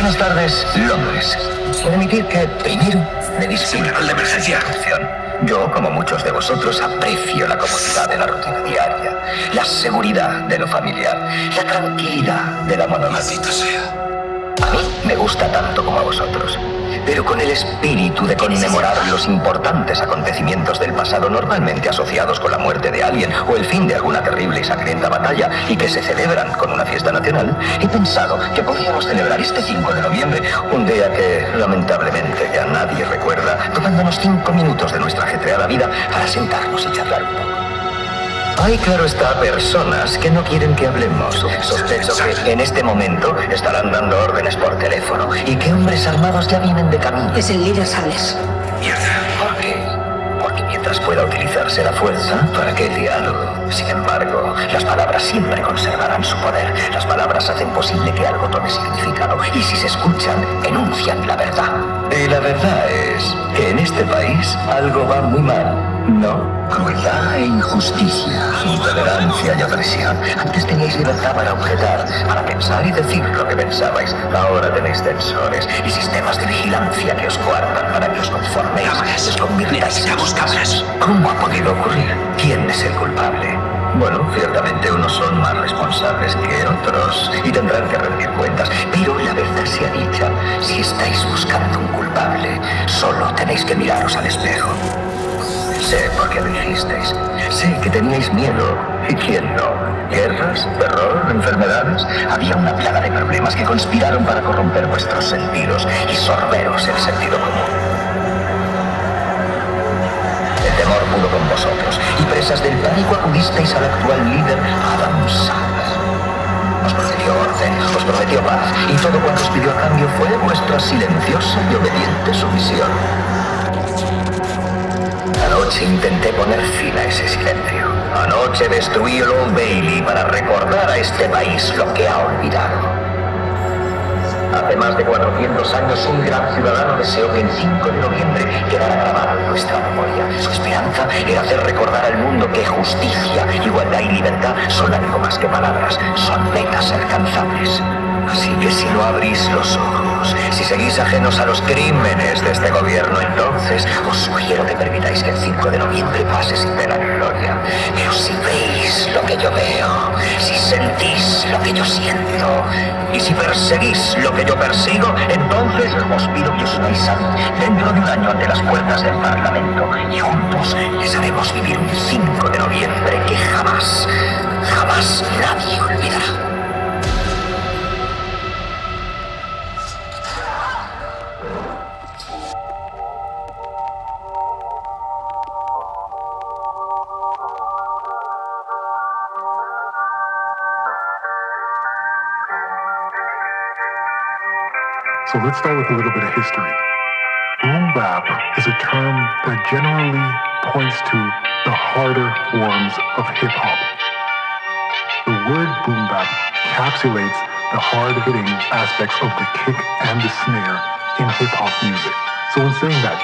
Buenas tardes, Londres. Permitir que, primero, me distinga de emergencia. Yo, como muchos de vosotros, aprecio la comodidad de la rutina diaria, la seguridad de lo familiar, la tranquilidad de la monotonía. sea. A mí me gusta tanto como a vosotros, pero con el espíritu de conmemorar los importantes acontecimientos del pasado normalmente asociados con la muerte de alguien o el fin de alguna terrible y sangrienta batalla y que se celebran con una fiesta nacional, he pensado que podríamos celebrar este 5 de noviembre, un día que lamentablemente ya nadie recuerda, tomándonos cinco minutos de nuestra ajetreada vida para sentarnos y charlar un poco. Hay, claro está, personas que no quieren que hablemos. Sospecho que en este momento estarán dando órdenes por teléfono y que hombres armados ya vienen de camino. Es el líder Sales. Mierda. ¿Por qué? Porque mientras pueda utilizarse la fuerza, ¿para qué diálogo? Sin embargo, las palabras siempre conservarán su poder. Las palabras hacen posible que algo tome significado y si se escuchan, enuncian la verdad. Y la verdad es que en este país algo va muy mal. No, e injusticia, intolerancia y opresión. Antes teníais libertad para objetar, para pensar y decir lo que pensabais. Ahora tenéis censores y sistemas de vigilancia que os coartan para que os conforméis, os convirtáis en cabras. ¿Cómo ha podido ocurrir? ¿Quién es el culpable? Bueno, ciertamente unos son más responsables que otros y tendrán que rendir cuentas, pero la verdad sea dicha, si estáis buscando un culpable, solo tenéis que miraros al espejo. Sé por qué lo hicisteis. Sé que teníais miedo. ¿Y quién no? Guerras, terror, enfermedades. Había una plaga de problemas que conspiraron para corromper vuestros sentidos y sorberos el sentido común. El temor pudo con vosotros y presas del pánico acudisteis al actual líder Adam Sandler. Os prometió orden, os prometió paz y todo cuanto os pidió a cambio fue vuestra silenciosa y obediente sumisión. Anoche intenté poner fin a ese silencio. Anoche destruí el Old Bailey para recordar a este país lo que ha olvidado. Hace más de 400 años un gran ciudadano deseó que el 5 de noviembre quedara grabado en nuestra memoria. Su esperanza era hacer recordar al mundo que justicia, igualdad y libertad son algo más que palabras, son metas alcanzables. Así que si no abrís los ojos, si seguís ajenos a los crímenes de este gobierno, entonces os sugiero que permitáis que el 5 de noviembre pase sin ver la gloria. Pero si veis lo que yo veo, si sentís lo que yo siento, y si perseguís lo que yo persigo, entonces os pido que os unáis dentro de un año ante las puertas del Parlamento y juntos les haremos vivir un 5 de noviembre que jamás, jamás nadie olvidará. So let's start with a little bit of history. Boom bap is a term that generally points to the harder forms of hip hop. The word boom bap encapsulates the hard-hitting aspects of the kick and the snare in hip hop music. So in saying that,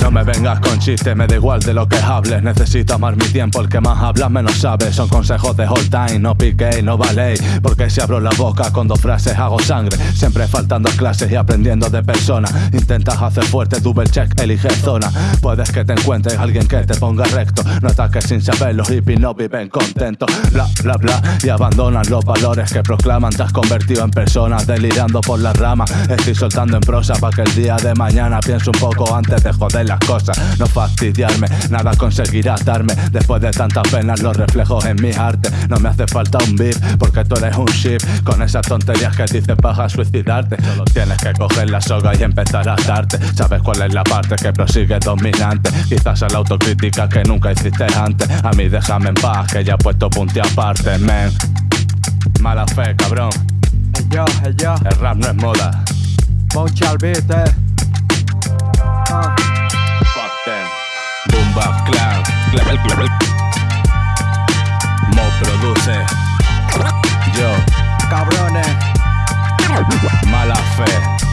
No me vengas con chistes, me da igual de lo que hables. Necesito amar mi tiempo, el que más habla menos sabe. Son consejos de all time, no piquéis, no valéis. Porque si abro la boca con dos frases hago sangre. Siempre faltando clases y aprendiendo de personas. Intentas hacer fuerte, double check, elige zona. Puedes que te encuentres alguien que te ponga recto. No ataques sin saber, los hippies no viven contentos. Bla, bla, bla. Y abandonan los valores que proclaman. Te has convertido en personas delirando por la rama. Estoy soltando en prosa para que el día de mañana piense un poco antes de joder las cosas. No fastidiarme, nada conseguirá darme. Después de tantas penas, los reflejos en mi arte. No me hace falta un beat, porque tú eres un ship. Con esas tonterías que dices para suicidarte. Solo tienes que coger la soga y empezar a darte. Sabes cuál es la parte que prosigue dominante. Quizás es la autocrítica que nunca hiciste antes. A mí déjame en paz, que ya he puesto punti aparte. Mala fe, cabrón. Yo, hey yo, El rap no es moda. ponche al beat, eh. Ah. Fuck them. Boom Bap Clan. Cla- cla- cla- Mo produce. Yo, Cabrones, mala fe,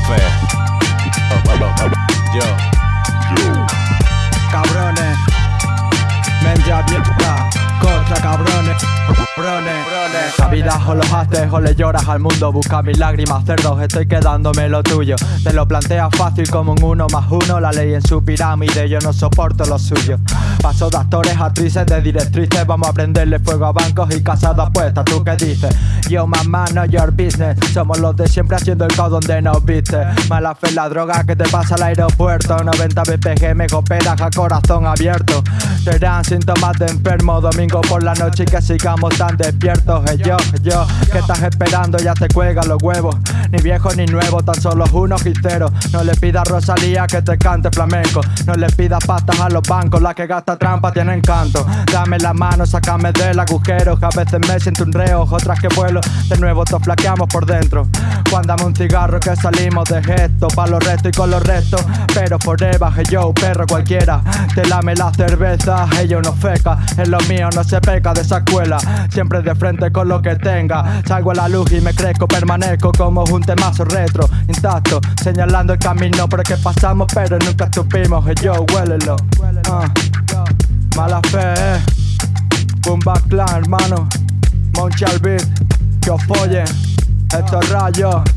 fe. Yo, cabrones, vida o los haces o le lloras al mundo. Busca mis lágrimas, cerdos, estoy quedándome lo tuyo. Te lo planteas fácil como un uno más uno. La ley en su pirámide, yo no soporto lo suyo. Paso de actores, actrices, de directrices. Vamos a prenderle fuego a bancos y casas de apuestas. ¿Tú qué dices? Yo, mamá, no your business. Somos los de siempre haciendo el caos donde nos viste. Mala fe la droga que te pasa al aeropuerto. 90 BPG me cooperas a corazón abierto. Serán síntomas de enfermo. Domingo por la noche y que sigamos tan despiertos. Hey, yo, yo, ¿qué estás esperando? Ya te cuelgan los huevos. Ni viejo ni nuevo, tan solo unos cero. No le pidas Rosalía que te cante flamenco. No le pidas pastas a los bancos, la que gasta trampa tiene encanto. Dame la mano, sácame del agujero. Que a veces me siento un reo, otras que vuelo. De nuevo te flaqueamos por dentro. Cuándame un cigarro que salimos de gesto. Pa' los restos y con los restos. Pero forever, hey yo, perro cualquiera. Te lame la cerveza, ellos no feca. En lo mío no se peca de esa escuela. Siempre de frente con lo que tenga. Salgo a la luz y me crezco, permanezco como un temazo retro. Intacto, señalando el camino por el que pasamos, pero nunca estupimos. Hey yo, huélelo. Ah. Mala fe, eh. Bumba Clan, hermano. Monchal Beat, que os follen. Estos rayos.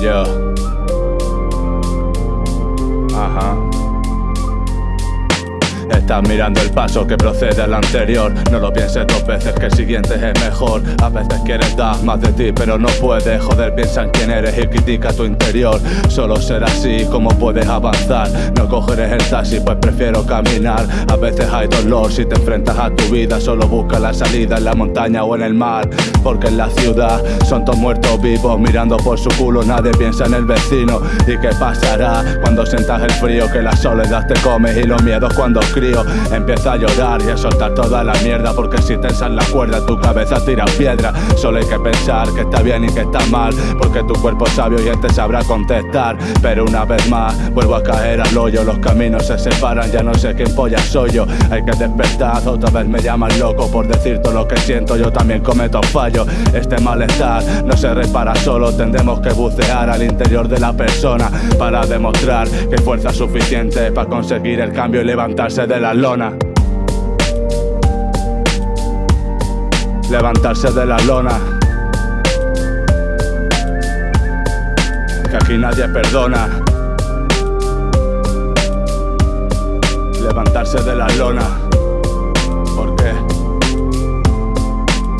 Yo. Ajá. Estás mirando el paso que procede al anterior. No lo pienses dos veces que el siguiente es mejor. A veces quieres dar más de ti pero no puedes. Joder, piensa en quién eres y critica tu interior. Solo será así como puedes avanzar No cogeré el taxi pues prefiero caminar. A veces hay dolor si te enfrentas a tu vida. Solo busca la salida en la montaña o en el mar. Porque en la ciudad son todos muertos vivos. Mirando por su culo nadie piensa en el vecino. ¿Y qué pasará cuando sientas el frío Que la soledad te come y los miedos cuando crío Empieza a llorar y a soltar toda la mierda Porque si tensas la cuerda tu cabeza tira piedra Solo hay que pensar que está bien y que está mal Porque tu cuerpo es sabio y él te sabrá contestar Pero una vez más vuelvo a caer al hoyo Los caminos se separan, ya no sé quién polla soy yo Hay que despertar, otra vez me llaman loco Por decir todo lo que siento, yo también cometo fallos Este malestar no se repara solo Tendremos que bucear al interior de la persona Para demostrar que hay fuerza suficiente Para conseguir el cambio y levantarse de la lona. Levantarse de la lona. Que aquí nadie perdona. Levantarse de la lona. Porque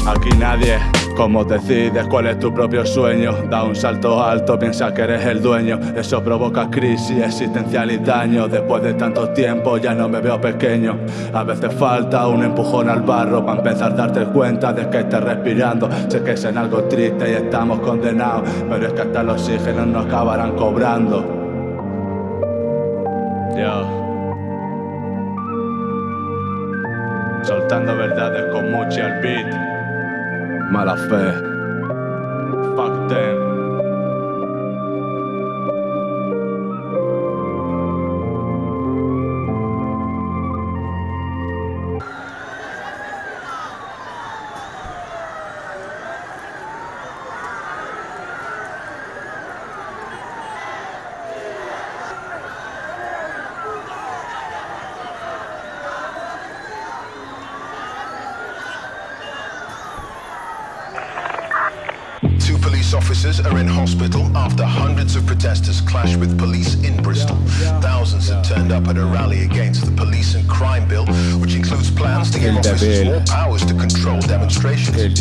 Aquí nadie como decides cuál es tu propio sueño Da un salto alto, piensa que eres el dueño. Eso provoca crisis existencial y daño. Después de tanto tiempo ya no me veo pequeño. A veces falta un empujón al barro Para empezar a darte cuenta de que estás respirando. Sé que es en algo triste y estamos condenados Pero es que hasta el oxígeno nos acabarán cobrando. Yo Soltando verdades con mucho al beat Mala fe Fuck them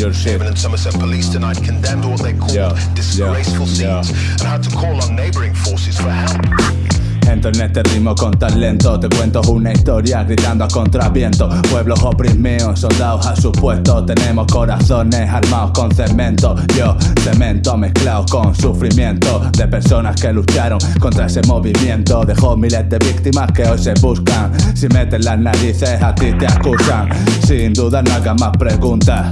Even in Somerset Police tonight condemned what they called disgraceful scenes and had to call on neighbouring forces for help. Entro en este ritmo con talento Te cuento una historia gritando a contraviento. Pueblos oprimidos, soldados a su puesto Tenemos corazones armados con cemento. Yo, cemento mezclado con sufrimiento De personas que lucharon contra ese movimiento. Dejó miles de víctimas que hoy se buscan. Si meten las narices a ti te acusan. Sin duda no hagas más preguntas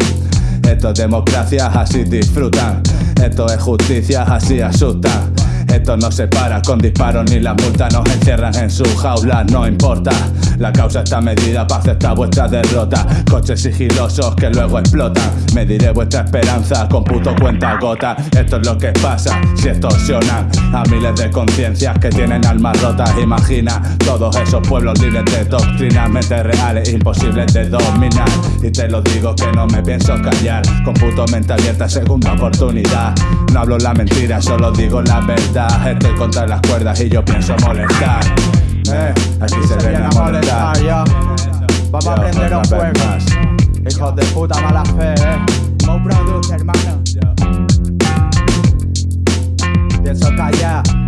esto es democracia, así disfrutan. Esto es justicia, así asustan. Esto no se para con disparos ni las multas nos encierran en su jaula, no importa. La causa está medida para aceptar vuestra derrota. Coches sigilosos que luego explotan. Mediré vuestra esperanza con puto cuenta gota. Esto es lo que pasa si extorsionan a miles de conciencias que tienen almas rotas. Imagina todos esos pueblos libres de doctrinas, mentes reales, imposibles de dominar. Y te lo digo que no me pienso callar. Con puto mente abierta, segunda oportunidad. No hablo la mentira, solo digo la verdad. Estoy contra las cuerdas y yo pienso molestar. Eh, aquí se viene a molestar. yo. Vamos a Yo, prender un más. Hijos de puta mala fe, eh. Mo produce, hermano. Pienso callar.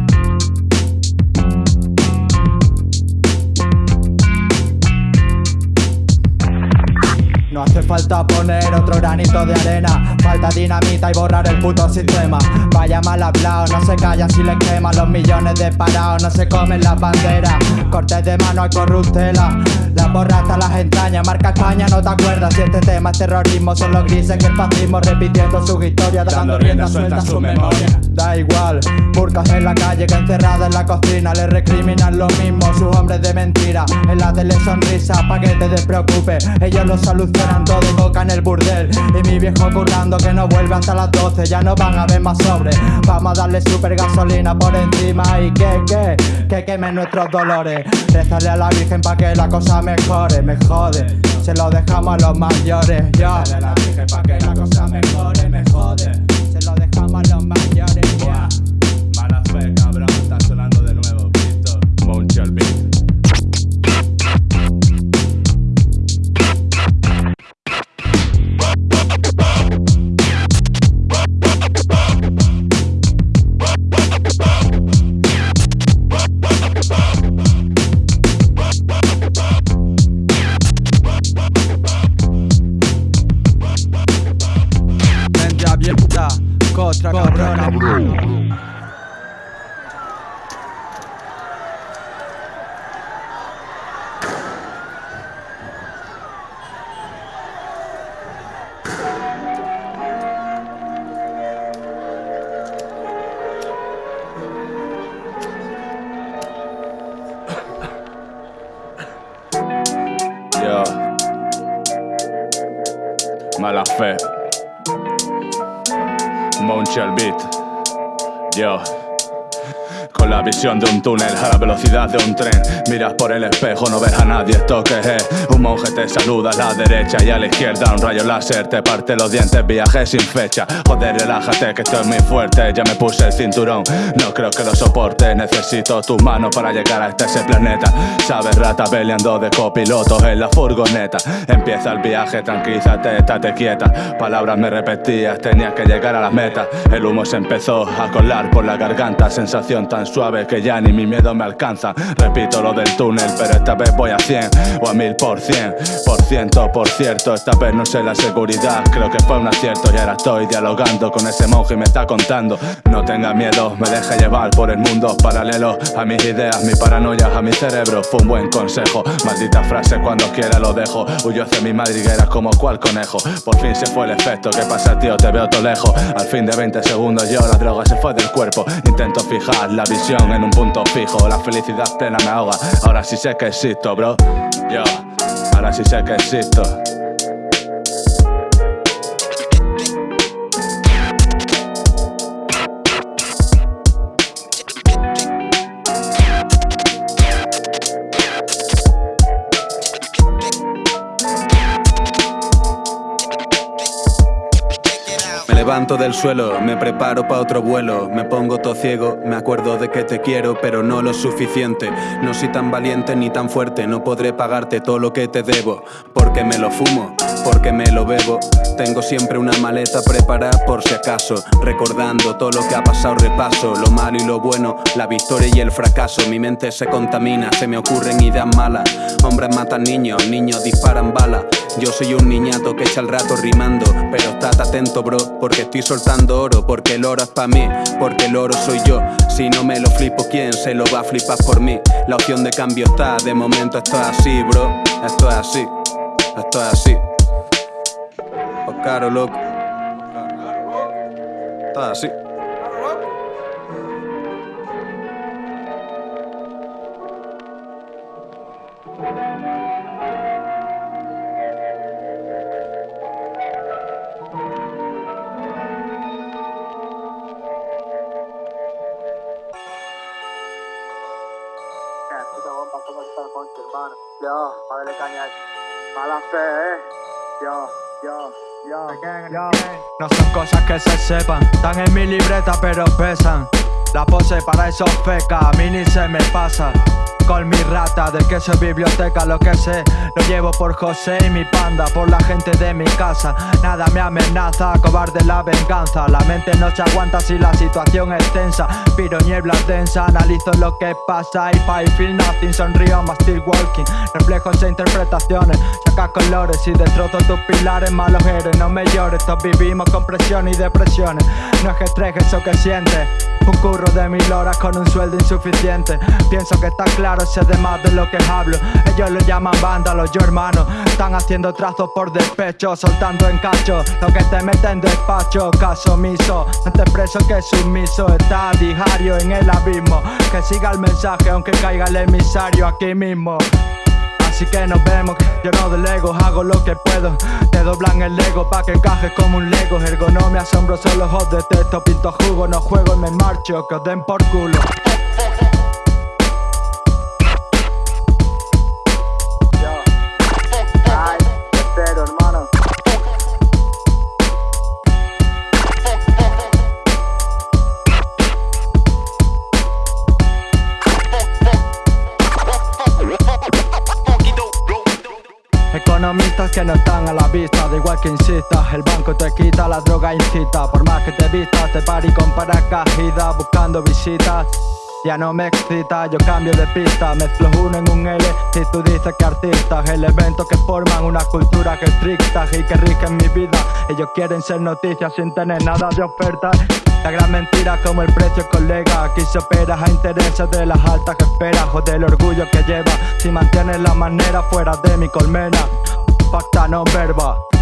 No hace falta poner otro granito de arena. Falta dinamita y borrar el puto sistema. Vaya mal hablado, no se calla si le queman Los millones de parados no se comen las banderas. Cortes de mano hay corruptela Las borras hasta las entrañas Marca España, no te acuerdas. Si este tema es terrorismo Son los grises que el fascismo repitiendo su historia Dando rienda suelta a su memoria. Da igual, burcas en la calle que encerrada en la cocina Le recriminan lo mismo sus hombres de mentira. En la tele sonrisa pa' que te despreocupes Ellos lo solucionan todo y coca en el burdel. Y mi viejo currando que no vuelve hasta las 12 Ya no van a ver más sobre. Vamos a darle super gasolina por encima Y que, que, que quemen nuestros dolores. Rezarle a la virgen pa' que la cosa mejore Me jode, se lo dejamos a los mayores Ya, a la virgen pa' que la cosa mejore Me jode, se lo dejamos a los mayores Mala fe. Montreal Beat. Yo. Con la visión de un túnel a la velocidad de un tren. Miras por el espejo, no ves a nadie, esto que es. Un monje te saluda a la derecha y a la izquierda. Un rayo láser te parte los dientes, viaje sin fecha. Joder, relájate que estoy muy fuerte, ya me puse el cinturón No creo que lo soporte, necesito tus manos para llegar hasta ese planeta. Sabes, rata peleando de copilotos en la furgoneta. Empieza el viaje, tranquilízate, estate quieta. Palabras me repetías, tenías que llegar a la meta El humo se empezó a colar por la garganta Sensación tan suave que ya ni mi miedo me alcanza. Repito lo del túnel, pero esta vez voy a 100 o a 1000 por cien. Por ciento, por cierto, esta vez no sé la seguridad. Creo que fue un acierto y ahora estoy dialogando con ese monje y me está contando. No tenga miedo, me deja llevar por el mundo paralelo A mis ideas, mi paranoia, a mi cerebro. Fue un buen consejo, maldita frase cuando quiera lo dejo. Huyo hacia mi madriguera como cual conejo. Por fin se fue el efecto, ¿qué pasa tío? Te veo todo lejos. Al fin de 20 segundos yo la droga se fue del cuerpo. Intento fijar la visión en un punto fijo. La felicidad plena me ahoga. Ahora sí sé que existo, bro. Yo, ahora sí sé que existo levanto del suelo, me preparo para otro vuelo, me pongo todo ciego, me acuerdo de que te quiero, pero no lo suficiente. No soy tan valiente ni tan fuerte, no podré pagarte todo lo que te debo, porque me lo fumo, porque me lo bebo. Tengo siempre una maleta preparada por si acaso, recordando todo lo que ha pasado, repaso, lo malo y lo bueno, la victoria y el fracaso. Mi mente se contamina, se me ocurren ideas malas. Hombres matan niños, niños disparan balas. Yo soy un niñato que echa el rato rimando, pero estate atento, bro, porque estoy soltando oro, porque el oro es para mí, porque el oro soy yo. Si no me lo flipo, ¿quién se lo va a flipar por mí? La opción de cambio está, de momento esto es así, bro. Esto es así, esto es así. Oh, caro, loco. Esto así. Yo, padre caña, mala fe, eh. Yo, yo, yo, No son cosas que se sepan, están en mi libreta pero pesan. La pose para esos feca, a mí ni se me pasa con mi rata De que soy biblioteca, lo que sé. Lo llevo por José y mi panda Por la gente de mi casa. Nada me amenaza, cobarde la venganza. La mente no se aguanta si la situación es tensa. Piro niebla densa, analizo lo que pasa. Y pa' feel nothing, sonrío, más still walking. Reflejos e interpretaciones, saca colores Y destrozo tus pilares, malos eres No me llores, todos vivimos con presión y depresiones. No es que estrés eso que sientes Un curro de mil horas con un sueldo insuficiente. Pienso que está claro sé de más de lo que hablo. Ellos lo llaman vándalos, yo hermano. Están haciendo trazos por despecho Soltando en cacho. Lo que te meten en despacho Caso omiso. Antes preso que sumiso Está a diario en el abismo. Que siga el mensaje aunque caiga el emisario aquí mismo. Así que nos vemos, yo no delego, hago lo que puedo doblan el ego pa' que encajes como un lego. Ergonomia asombroso, los ojos de texto Pinto jugo, no juego y me marcho Que os den por culo Economistas que no están a la vista, da igual que insistas El banco te quita, la droga incita. Por más que te vistas, te pari con paracaídas Buscando visitas. Ya no me excita, yo cambio de pista. Mezclo uno en un L y tú dices que artistas. Elementos que forman una cultura que estricta Y que rigen mi vida. Ellos quieren ser noticias sin tener nada de oferta. La gran mentira como el precio colega. Aquí se opera a intereses de las altas que esperas O del orgullo que lleva. Si mantienes la manera fuera de mi colmena pacta non verba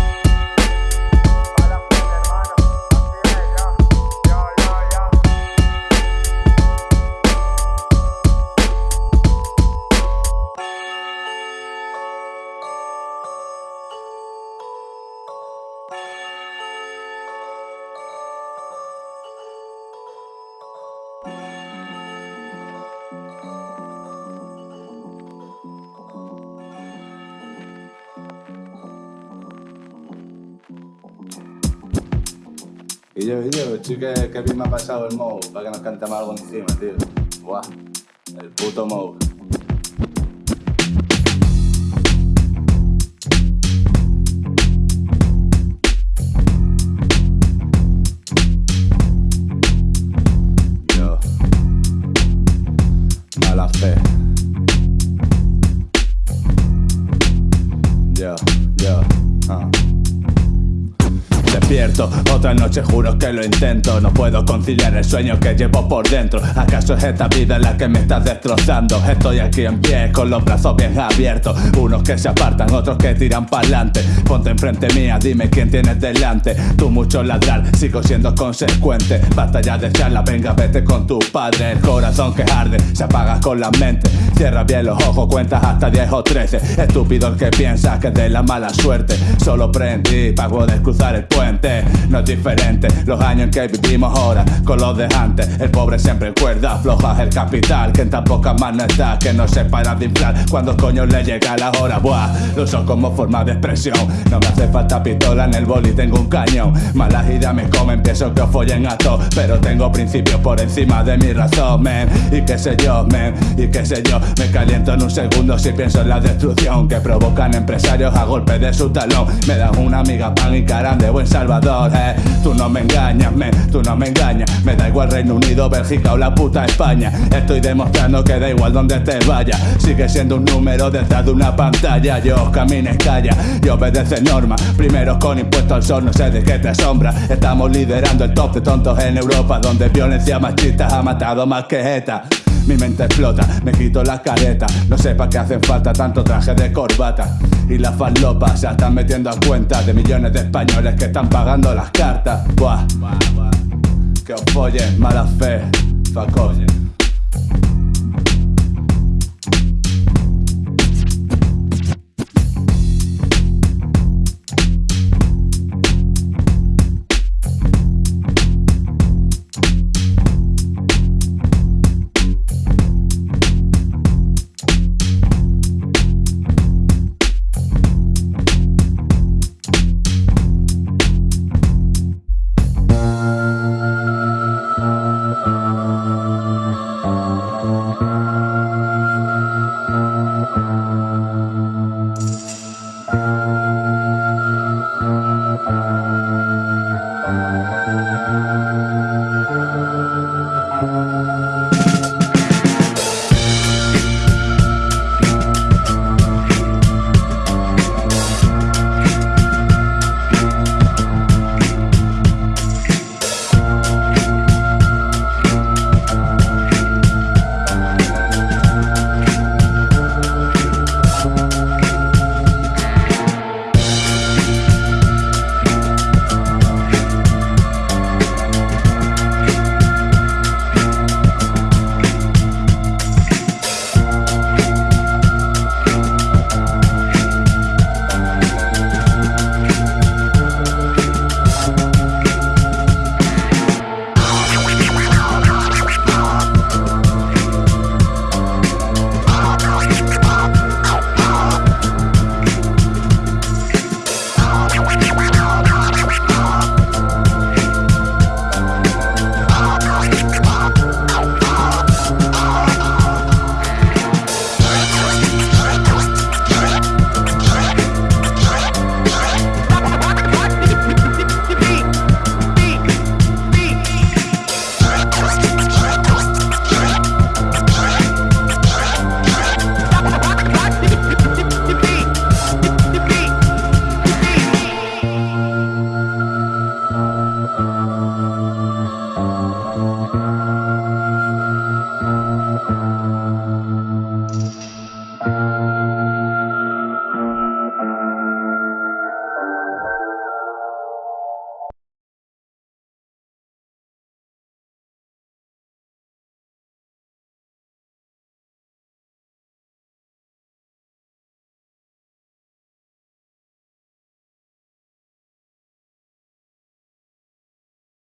Y yo, yo, chique, que bien me ha pasado el Mou para que nos cantemos algo encima, tío. Buah, el puto Mou. Yo, mala fe. Yo, yo, ah. Otra noche juro que lo intento. No puedo conciliar el sueño que llevo por dentro. ¿Acaso es esta vida la que me está destrozando? Estoy aquí en pie con los brazos bien abiertos. Unos que se apartan, otros que tiran para adelante Ponte enfrente mía, dime quién tienes delante. Tú mucho ladrar, sigo siendo consecuente. Basta ya de charla, venga vete con tu padre. El corazón que arde, se apaga con la mente. Cierra bien los ojos, cuentas hasta 10 o 13 Estúpido el que piensa que es de la mala suerte. Solo prendí para poder cruzar el puente No es diferente los años en que vivimos ahora con los de antes. El pobre siempre cuerda, floja el capital, que en tan pocas no está, que no se para de inflar cuando coño le llega la hora. Buah, lo uso como forma de expresión. No me hace falta pistola en el boli, tengo un cañón. Malas ideas me comen, pienso que os follen a todos, pero tengo principios por encima de mi razón, man. Y qué sé yo, man, y qué sé yo, me caliento en un segundo si pienso en la destrucción que provocan empresarios a golpe de su talón. Me dan una amiga pan y caran de buen Salvador, eh. Tú no me engañas, man, tú no me engañas. Me da igual Reino Unido, Bélgica o la puta España. Estoy demostrando que da igual donde te vaya. Sigue siendo un número detrás de una pantalla. Yo camines calla y obedece normas. Primero con impuesto al sol, no sé de qué te asombra. Estamos liderando el top de tontos en Europa, donde violencia machista ha matado más que ETA. Mi mente explota, me quito las caretas. No sé para qué hacen falta tanto traje de corbata. Y las falopas se están metiendo a cuenta De millones de españoles que están pagando las cartas. Buah, que os follen, mala fe, fuck